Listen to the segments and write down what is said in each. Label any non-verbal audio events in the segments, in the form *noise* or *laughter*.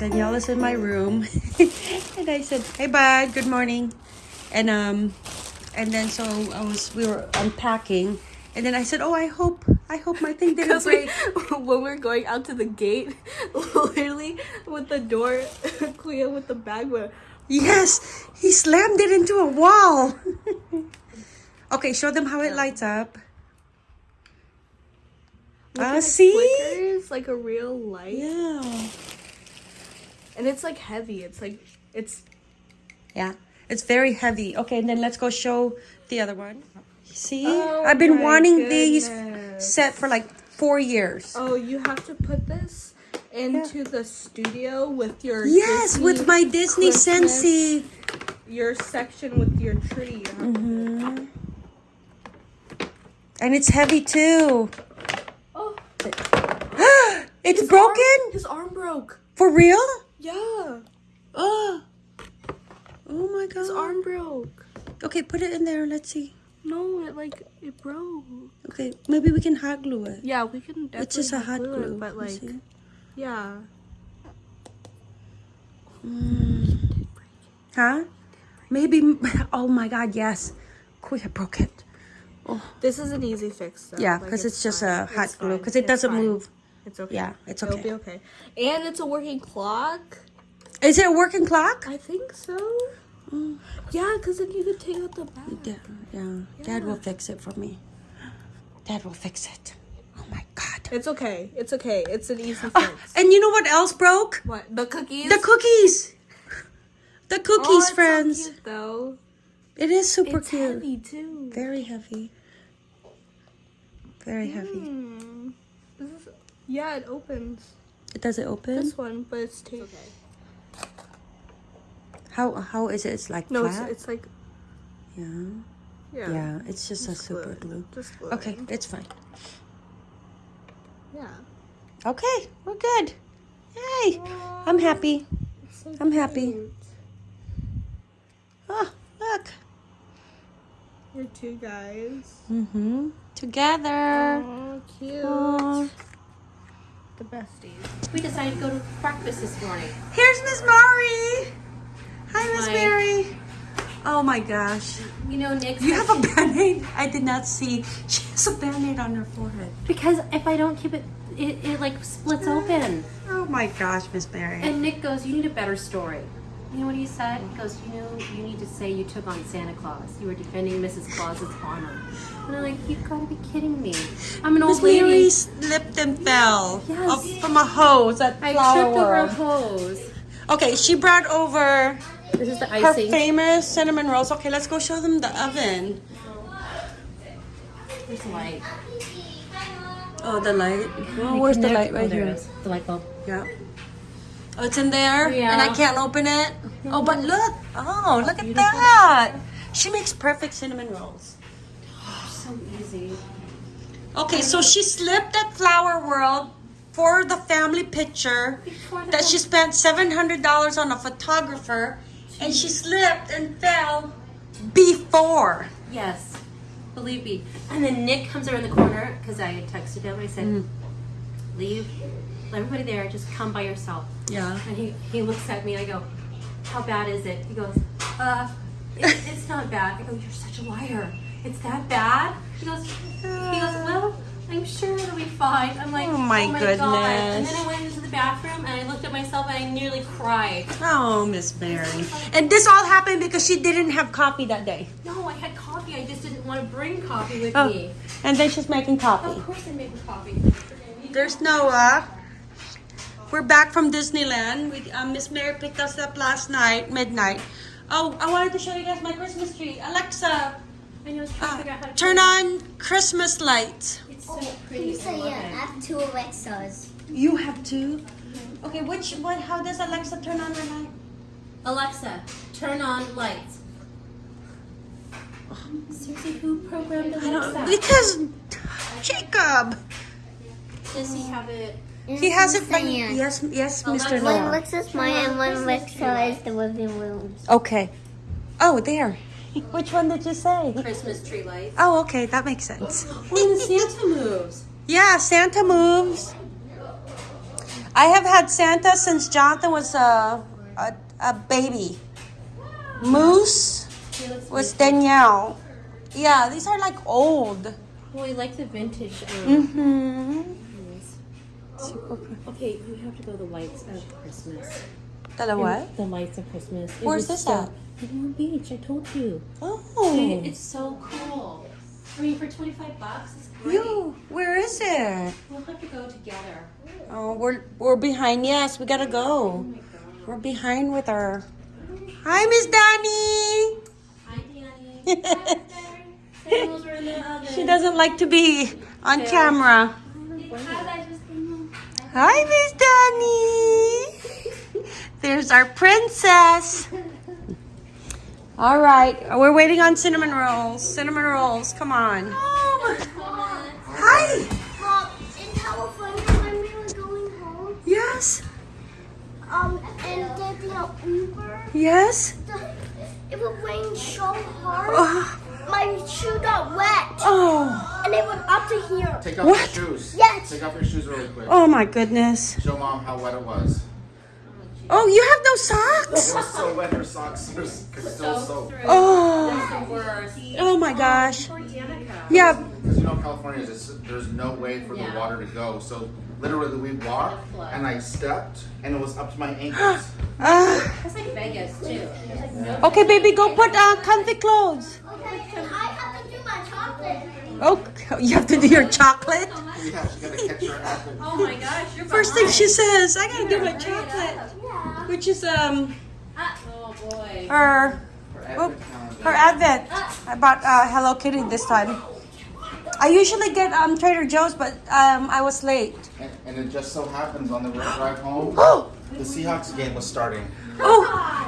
Danielle is in my room, *laughs* and I said, "Hey, bud, good morning," and um, and then so I was we were unpacking, and then I said, "Oh, I hope I hope my thing didn't Because we, break." *laughs* when we're going out to the gate, *laughs* literally with the door, Clea with the bag went. Yes, he slammed it into a wall. okay, show them how it lights up. Ah, at see? flickers like a real light, Yeah. And it's like heavy. It's like it's Yeah, it's very heavy. Okay, and then let's go show the other one. See, Oh I've been wanting these set for like four years. oh, you have to put this into the studio with your yes, Disney with my Disney Christmas- Sensi. your section with your tree. You to hmm And it's heavy too. Oh, *gasps* it's his broken arm- his arm broke. for real. Yeah, Oh, oh my god. his arm broke. Okay, put it in there. Let's see. No, it like it broke. Okay, maybe we can hot glue it. Yeah, we can definitely. It's just a hot glue glue. it, but like, yeah. Mm. Huh? Maybe. *laughs* Oh my God! Yes. Quick, I broke it. Oh. This is an easy fix. Though. Yeah, Like, because it's, just a hot It's glue. Because it doesn't fine. move. It's okay. Yeah, it's okay. It'll be okay. And it's a working clock. Is it a working clock? I think so. Mm. Yeah, because then you could take out the back. Yeah, yeah. Dad will fix it for me. Dad will fix it. Oh my God. It's okay. It's okay. It's an easy fix. Oh, and you know what else broke? what? The cookies? The cookies. The Oh, cookies, so friends. cute, though. It is super it's cute. heavy too. Very heavy. Very heavy. This is, yeah, it opens. It does it open? This one, but it's taped. Okay. How how is it? It's like No, it's, flat. it's like yeah. yeah. yeah. It's just a Just super glued. glue. Just glue. Okay, it's fine. Yeah. Okay, we're good. Yay! I'm happy. It's so I'm happy. cute. Oh, look. We're two guys. Mm-hmm. Together. Oh, cute. Aw. The besties. We decided to go to breakfast this morning. Here's Miss Mary. Hi, Miss Mary. Oh my gosh. You know, Nick. You have a band-aid? I did not see. She has a band-aid on her forehead. because if I don't keep it, it, it like splits eh. open. Oh my gosh, Miss Mary. And Nick goes, "You need a better story." You know what he said? He goes, "You know, you need to say you took on Santa Claus. You were defending Mrs. Claus's honor." And I'm like, "You've got to be kidding me! I'm an old lady. Mary slipped and fell Yes. up from a hose at I Flower tripped over a hose." Okay, she brought over This is the her icing. famous cinnamon rolls. Okay, let's go show them the oven. There's the light. Oh, the light. Oh, where's the light Oh, right there here? The light bulb. Yeah. Oh, it's in there? Yeah. And I can't open it? Oh, but look. Oh, look at that. She makes perfect cinnamon rolls. So easy. Okay, so she slipped at Flower World for the family picture that she spent $700 on a photographer and she slipped and fell before. Yes, believe me. And then Nick comes around the corner because I had texted him. I said, Mm. "Leave everybody there. Just come by yourself." Yeah. And he, he looks at me. I go, "How bad is it?" He goes, "Uh, it, it's not bad." I go, "You're such a liar. It's that bad?" He goes, "He goes, *sighs* well." I'm sure it'll be fine. I'm like, Oh my God. And then I went into the bathroom and I looked at myself and I nearly cried. Oh, Miss Mary. And this all happened because she didn't have coffee that day. No, I had coffee. I just didn't want to bring coffee with Oh, me. and then she's making coffee. Of course, I'm making coffee. There's Noah. We're back from Disneyland. We, um, Miss Mary picked us up last night, midnight. Oh, I wanted to show you guys my Christmas tree. Alexa, I know. I was trying to uh, figure out how to turn on Christmas lights. It's so Can pretty. you I say love yeah, I have two Alexas. You have two. Okay, which one? How does Alexa turn on her light? Alexa, turn on lights. Seriously, who programmed I don't Alexa? because Jacob. Does he have it? He has it. From, Yeah. yes, yes, Mr. Alexa. One Noah. Alexa's mine and one Alexa is the living room. Okay. Oh, there. *laughs* Which one did you say? Christmas tree lights. Oh, okay, that makes sense. *gasps* When Santa moves. Yeah, Santa moves. I have had Santa since Jonathan was a a, a baby. Moose was Danielle. Yeah, these are like old. Well, we like the vintage. Um, Mm-hmm. Okay, you have to go the lights of Christmas. The what? The lights of Christmas. It Where's this so- at? Palm Beach. I told you. Oh, It's so cool. I mean, for 25 bucks, it's great. you. Where is it? We'll have to go together. Oh, we're we're behind. Yes, we gotta go. Oh we're behind with our. Hi, Miss Danny. Hi, Danny. *laughs* Sandals are in the oven. She doesn't like to be on camera. Hi, Miss Danny. There's our princess. All right, we're waiting on cinnamon rolls. Cinnamon rolls, come on. Hi. Mom, in California when we were going home, Yes. um, and getting an Uber, Yes. the, it would rain so hard. Oh. My shoe got wet, Oh. and it went up to here. Take off What? your shoes. Yes. Take off your shoes really quick. Oh my goodness. Show mom how wet it was. Oh, you have no It socks. was so wet her socks are s- could still soak. Oh. The worst. Oh my oh, gosh. Poor Yeah. Because you know California is there's no way for Yeah. the water to go. So literally we walked and I stepped and it was up to my ankles. Uh, *gasps* That's like Vegas, too. There's okay, baby, go put uh, comfy clothes. Okay, and I have to do my chocolate. Oh, *laughs* you have to do your chocolate. yeah, she gotta catch her apple. Oh my gosh, you're First thing she says, I gotta do my chocolate, Yeah. which is um Oh boy. her Her Oh, advent calendar. her advent. I bought uh, Hello Kitty this time. I usually get um Trader Joe's, but um I was late. And, and it just so happens on the drive home, *gasps* Oh, the Seahawks game was starting. oh,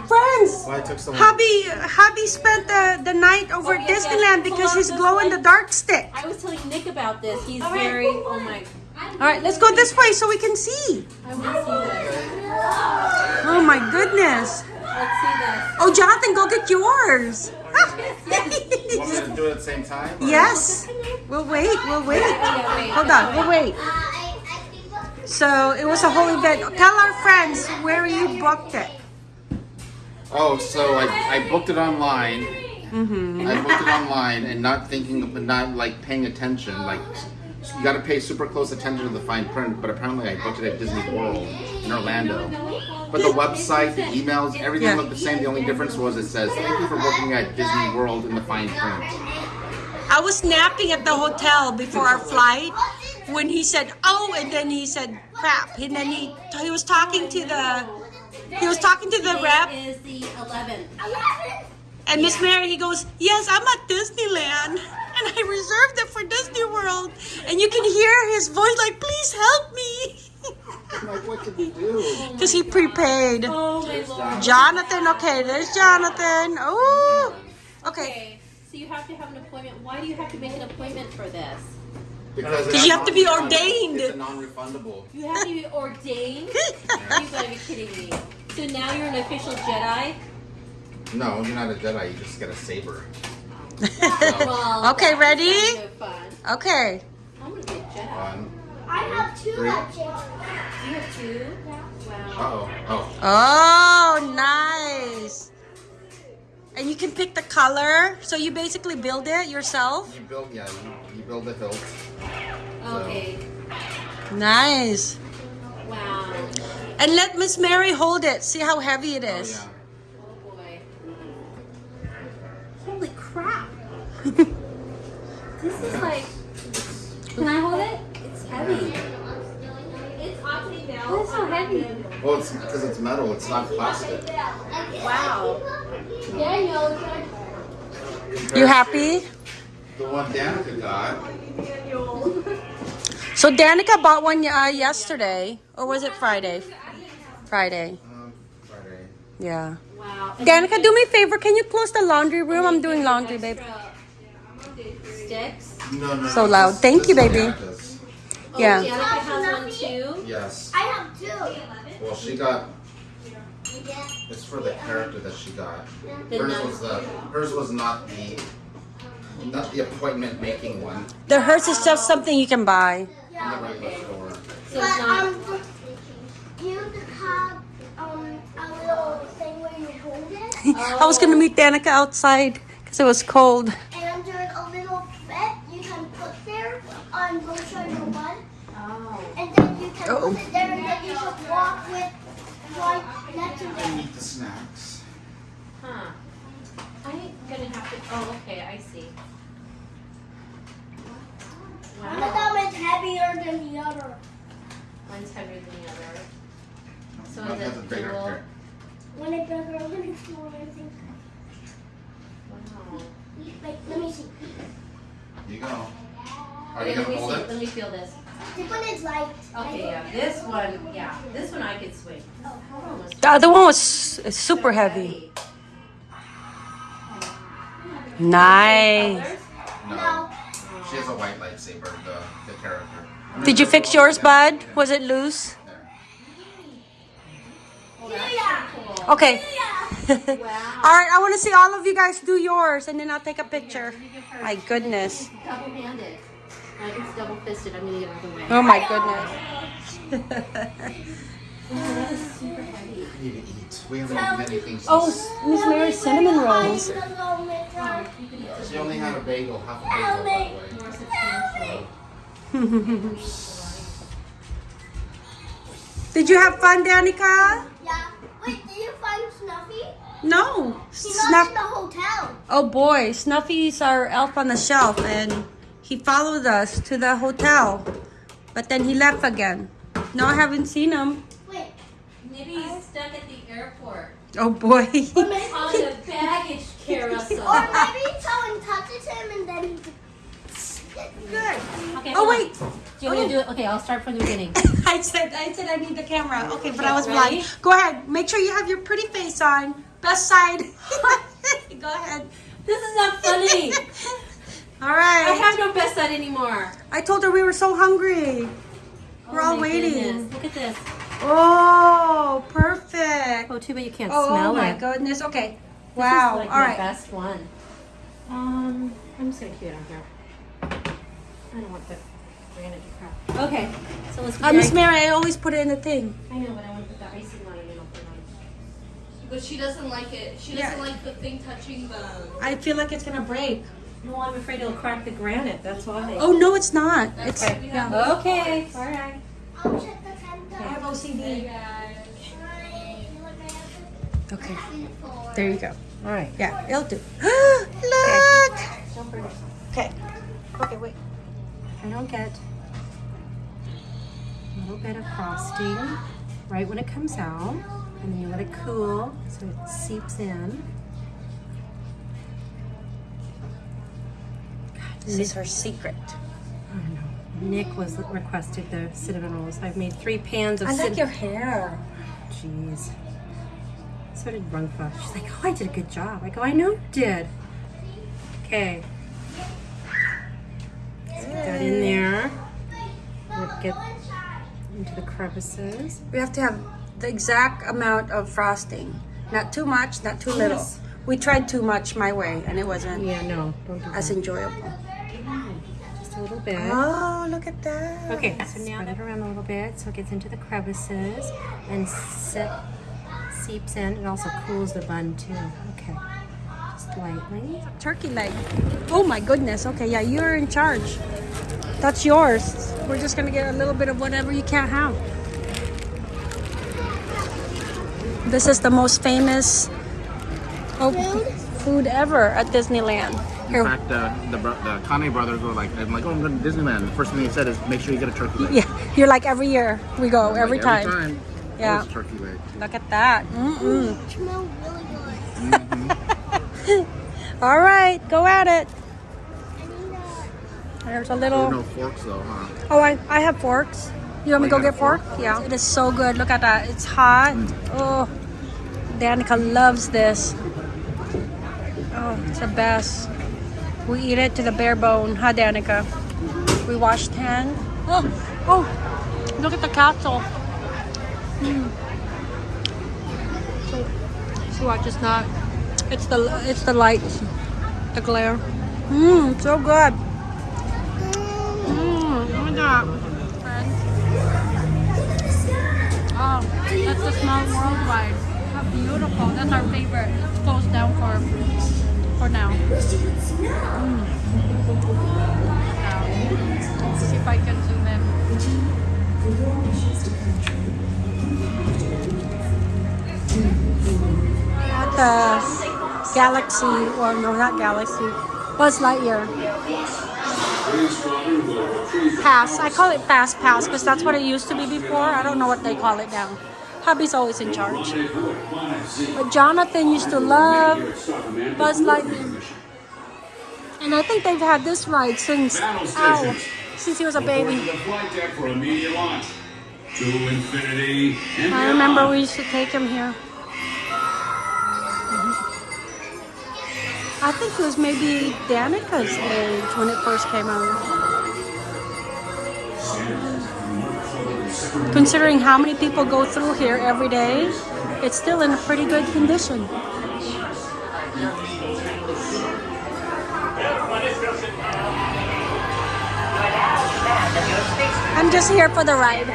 friends. Why I took so long. Hubby, hubby spent the, the night over Oh, at yes, yes. Disneyland Pull because out he's this glow in the dark stick. I was telling Nick about this. He's very. Oh my. All right, let's go this way so we can see. I want to see this. Oh my goodness. Let's see this. Oh, Jonathan, go get yours. You want me to do it at the same time? or- yes. We'll wait. We'll wait. Yeah, wait. Hold on. We'll wait. I, I think So it was a whole event. Tell our friends where you booked it. Oh, so I, I booked it online. Mm-hmm. I booked it online and not thinking, but not like paying attention. Like you got to pay super close attention to the fine print. But apparently, I booked it at Disney World in Orlando. But the website, the emails, everything Yeah. looked the same. The only difference was it says "Thank you for booking at Disney World" in the fine print. I was napping at the hotel before our flight when he said, "Oh," and then he said, "Crap," and then he he was talking to the he was talking to the rep is the 11th. and Miss Mary. He goes, "Yes, I'm at Disneyland." And I reserved it for Disney World, and you can hear his voice like, "Please help me," I'm *laughs* like, what did we do? because he prepaid. Oh my lord. Jonathan, okay, there's Jonathan. Oh, okay. Okay, so you have to have an appointment. Why do you have to make an appointment for this? Because Because you have to be ordained. It's non-refundable. You have to be ordained? *laughs* you gotta be kidding me. So now you're an official Jedi? No, you're not a Jedi. You just get a saber. Well, oh. *laughs* Okay, ready? kind of. Okay. I'm gonna be a Jedi. One. I have two Three. legends. You have two? Uh Wow. oh. Oh. Oh, nice. And you can pick the color. So you basically build it yourself. You build, yeah. You, you build the hilt. Okay. Nice. Wow. And let Miss Mary hold it. See how heavy it is. Oh, yeah. Oh. Holy crap. *laughs* this is like. Well, it's because it's metal. It's not plastic. Wow. You happy? The one Danica got. So Danica bought one uh, yesterday, or was it Friday? Friday. Um, Friday. Yeah. Wow. Danica, do me a favor. Can you close the laundry room? I'm doing laundry, babe. Sticks. No, no. So loud. Thank you, baby. Danica's. Oh, Yeah. Danica has one too. Yes. I have two. Well, she got. It's for the character that she got. The Hers nun. was the. Hers was not the. Not the appointment making one. The hers is just something you can buy. In the regular store. So it's not. Um, little thing where you hold it. *laughs* I was gonna meet Danica outside because it was cold. And there's a little thread you can put there on both sides of one. Oh. And then you can Uh-oh. put it there and then you should walk with right next to And eat the snacks. Huh. I'm gonna have to. Oh, okay. I see. One of Wow. them is heavier than the other. One's heavier than the other. So One is has it a bigger dual? here. One is bigger, one is smaller. I think. Wow. Wait, let me see. You go. Are Okay, you gonna me hold see. it? Let me feel this. This one is light. Okay, yeah. This one, yeah. This one I could swing. Oh, almost. The other one was super heavy. Nice. No. She has a white lightsaber, the, the character. Did you fix yours, bud? Was it loose? There. Oh, that's so cool. Okay. *laughs* Wow. all right, I want to see all of you guys do yours, and then I'll take a picture. My goodness. Double-handed. Like it's double-fisted. I'm gonna get out of the way. Oh my goodness. Oh, that is super heavy. I need to eat. We haven't eaten anything since. oh, Miss Mary, cinnamon rolls. She only had a bagel, half a bagel, by the way. *laughs* Did you have fun, Danica? Yeah. Wait, did you find Snuffy? No. He's not Snuff. in the hotel. Oh boy, Snuffy's our elf on the shelf, and he followed us to the hotel, but then he left again. No, I haven't seen him. Wait. Maybe he's stuck at the airport Oh boy. *laughs* Or maybe, on the baggage *laughs* carousel. or maybe someone touches him and then he. Good. Okay, oh wait. Do you want me to do it? Okay, I'll start from the beginning. *laughs* I said I said I need the camera. Okay, but Okay, I was ready? blind. Go ahead. Make sure you have your pretty face on. Best side. Go ahead. This is not funny. All right. I have no best side anymore. I told her we were so hungry. We're Oh all waiting. goodness. Look at this. Oh, perfect. Oh, too bad you can't Oh, smell it. Oh my it. goodness. Okay. This Wow. is like all my best one. Um, I'm just gonna keep it on here. I don't want the granite to crack. Okay, so let's. Put Uh, the Miss Mary, I always put it in the thing. I know, but I want to put the icing on it and I'll put it on. But she doesn't like it. She doesn't like the thing touching the. I feel like it's gonna break. No, I'm afraid it'll crack the granite. That's why. Oh no, it's not. It's Okay. yeah. Okay. All right. I'll check the time. I have OCD. Okay. There you go. All right. Yeah, it'll do. *gasps* Look. Don't burn it. Okay. Okay, wait. I don't get a little bit of frosting right when it comes out, and then you let it cool so it seeps in. This is her secret. I don't know. Nick was requested the cinnamon rolls. I've made three pans of I like your hair. Jeez. So did Rungfa. She's like, oh, I did a good job. I go, I know you did. Okay. Let's get that in there. Get into the crevices. We have to have the exact amount of frosting. Not too much, not too little. Yes. We tried too much my way, and it wasn't Yeah, no, as enjoyable. Just a little bit. Oh, look at that. Okay, so now spread it around a little bit so it gets into the crevices and sip, seeps in. It also cools the bun too. Okay, just lightly. Turkey leg. Oh my goodness. Okay, yeah, you're in charge. That's yours. We're just gonna get a little bit of whatever you can't have. This is the most famous oh, food ever at Disneyland. In Here, fact, uh, the, bro- the Kanye brothers were like, I'm like, oh, I'm going to Disneyland. The first thing they said is, make sure you get a turkey leg. yeah, you're like every year we go, I'm every like, time. Every time. Yeah. always turkey leg. Look at that. Mm-mm. It smells really good. *laughs* All right, go at it. I need a. There's a little. were no forks though, huh? Oh, I, I have forks. You want me to Oh, go get got fork? fork? Yeah. It is so good. Look at that. It's hot. Oh, Danica loves this. Oh, it's the best. We eat it to the bare bone, huh, Danica? We washed hands. Oh, oh, look at the castle. Mm. So, watch, it's not. It's the it's the lights, the glare. Mmm, so good. Mmm, look at that. Oh, that's the smell worldwide. How beautiful. That's our favorite. It's closed down for for now. Mm. Now, let's see if I can zoom in. At the Galaxy, or no, not Galaxy, Buzz Lightyear. Pass. I call it Fast Pass because that's what it used to be before. I don't know what they call it now. Hubby's always in charge. But Jonathan used to love Buzz Lightyear. And I think they've had this ride since, ow, since he was a baby. I remember we used to take him here. I think it was maybe Danica's age when it first came out. Considering how many people go through here every day, it's still in a pretty good condition. I'm just here for the ride.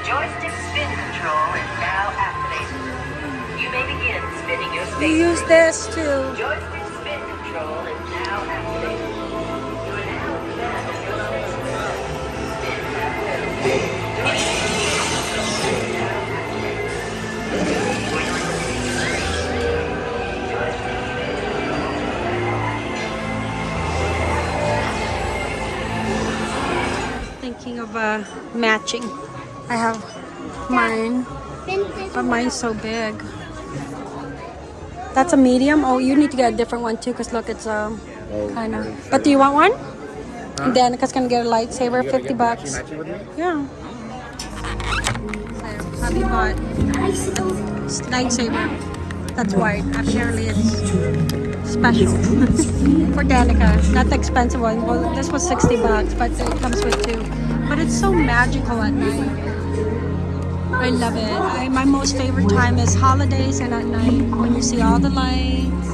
Joystick spin control is now activated. You may begin spinning your You use this too. Joystick spin control is now activated. Thinking of uh, matching. I have mine, but mine's so big. That's a medium. Oh, you need to get a different one too, cause look, it's um, kind of. But do you want one? And Danica's gonna get a lightsaber, fifty bucks. Yeah. So, bought lightsaber. That's white. Apparently, it's special for Danica. Not the expensive one. Well, this was 60 bucks, but it comes with two. But it's so magical at night. I love it. I, my most favorite time is holidays and at night when you see all the lights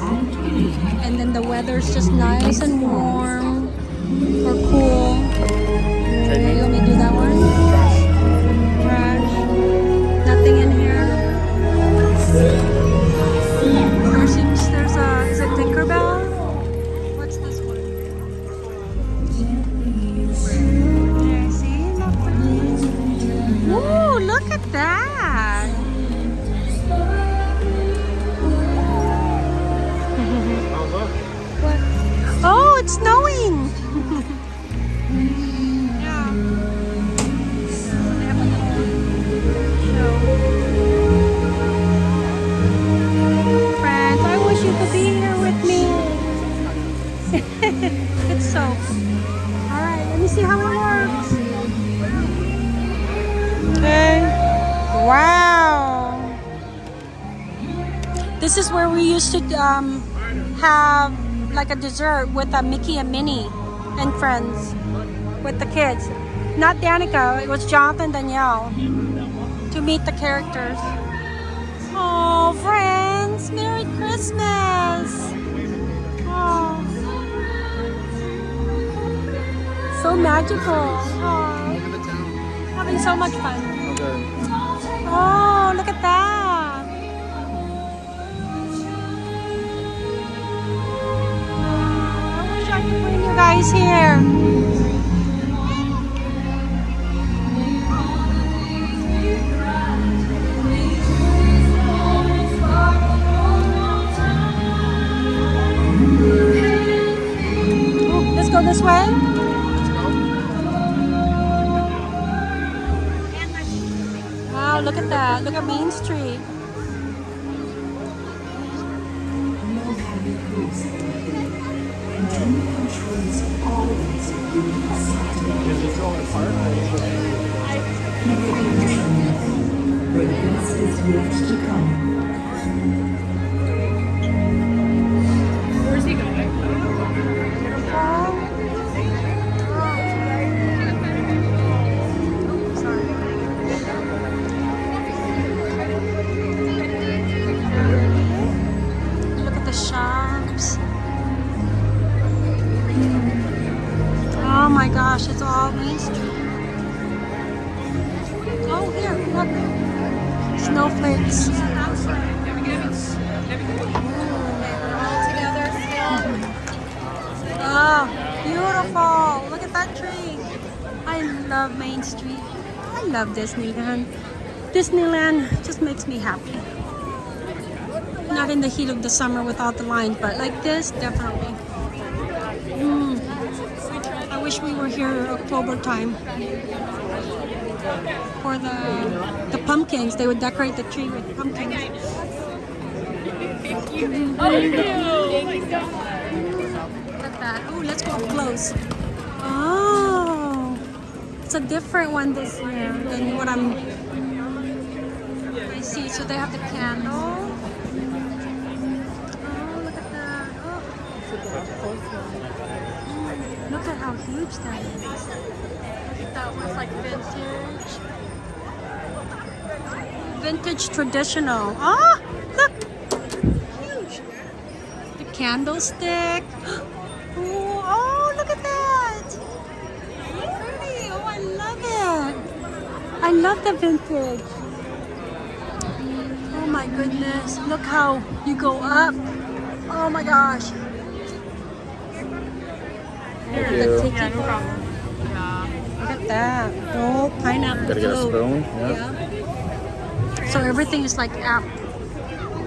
and then the weather's just nice and warm or cool. This is where we used to um, have like a dessert with a Mickey and Minnie and friends with the kids. Not Danica, it was Jonathan and Danielle to meet the characters. Oh, friends, Merry Christmas! Oh, so magical. Oh, having so much fun. Oh, look at that. Guys here. Oh, let's go this way. Wow, look at that. Look at Main Street. Where's he going? Look at the shops. Oh my gosh, it's all Main Street. Snowflakes. Oh, beautiful. Look at that tree. I love Main Street. I love Disneyland. Disneyland just makes me happy. Not in the heat of the summer without the lines, but like this, definitely. Mm. I wish we were here October time. For the the pumpkins, they would decorate the tree with pumpkins. Look at that. Oh, let's go up close. Oh, it's a different one this year than what I'm. I see. So they have the candle. Oh, look at that. Oh. Look at how huge that is. That one's like vintage. Vintage traditional. Ah, look. Huge. The candlestick. *gasps* Oh, oh, look at that. Pretty. Oh, I love it. I love the vintage. Oh my goodness. Look how you go up. Oh my gosh. Thank you. tiki bar. Look at that. Oh, pineapple. Gotta get a float. spoon. Yeah. So everything is like app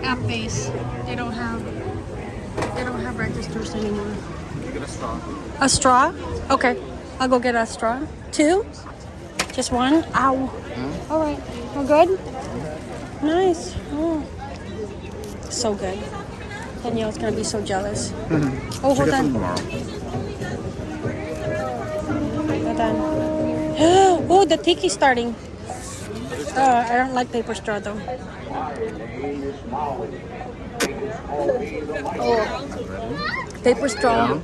app based. They don't have they don't have registers anymore. Get a straw. A straw? Okay. I'll go get a straw. Two? Just one? Ow. Hmm? All right. We're good? Nice. Oh. So good. Danielle's gonna be so jealous. *laughs* Oh, hold Get on. some tomorrow. Hold on. The tiki's starting. Uh, I don't like paper straw though. Oh, paper straw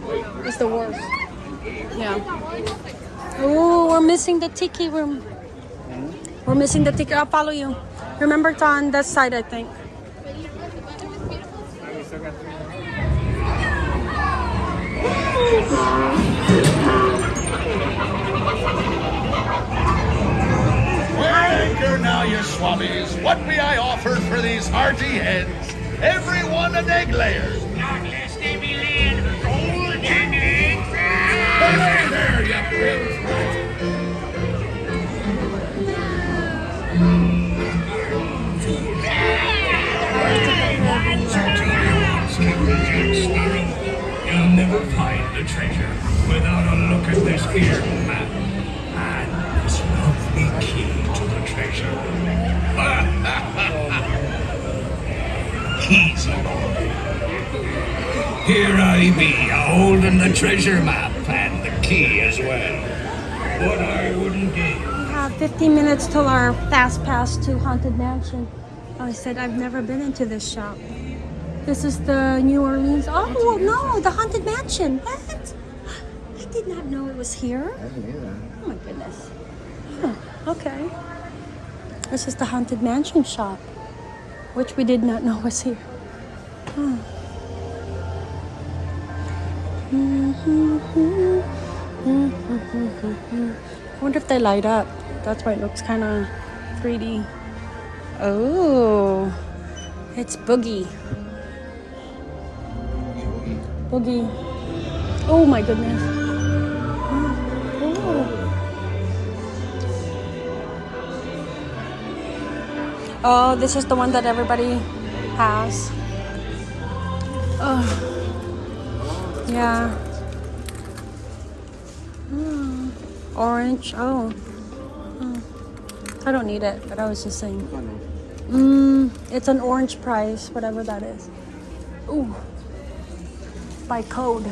is the worst. Yeah. Oh, we're missing the tiki room. We're missing the tiki. I'll follow you. Remember, it's on that side, I think. Anchor now, you swabbies. What be I offered for these hearty hens? Every one an egg layer. Unless they be golden eggs. Hey there, you. You'll never find the treasure without a look at this here map and this lovely key to the treasure. Easy, boy. Here I be, holding the treasure map and the key as well. What I wouldn't give. We have 15 minutes till our fast pass to Haunted Mansion. Oh, I said I've never been into this shop. This is the New Orleans. Oh no, the Haunted Mansion. What? I did not know it was here. I didn't either. Oh my goodness. Huh, okay. This is the Haunted Mansion shop, which we did not know was here. Hmm. I wonder if they light up. That's why it looks kind of 3D. Oh, it's Boogie. Boogie. Oh my goodness. Oh, this is the one that everybody has. Oh. Yeah. Hmm. Orange. Oh. Hmm. I don't need it, but I was just saying. Mm, it's an orange price, whatever that is. Ooh. By code.